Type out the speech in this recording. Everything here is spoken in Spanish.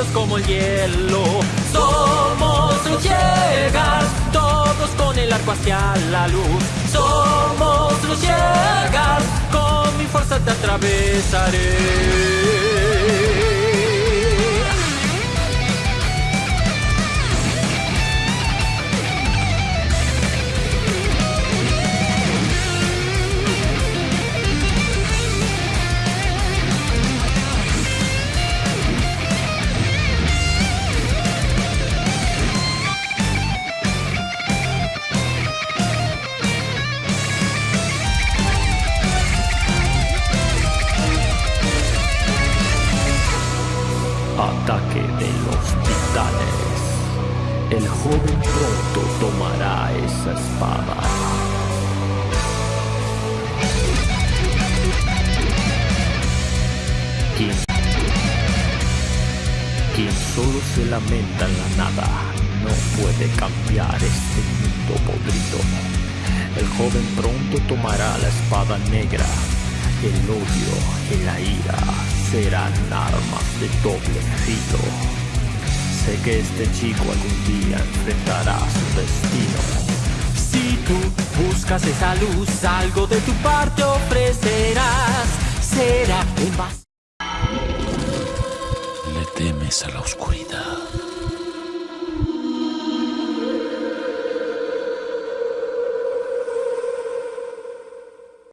fríos como el hielo. Somos llegas, todos con el arco hacia la luz. Somos los llegas, con mi fuerza te atravesaré. De los titanes. El joven pronto tomará esa espada. Quien, quien solo se lamenta en la nada no puede cambiar este mundo podrido. El joven pronto tomará la espada negra. El odio y la ira serán armas de doble filo. Sé que este chico algún día enfrentará su destino. Si tú buscas esa luz, algo de tu parte ofrecerás. Será en base. Le temes a la oscuridad.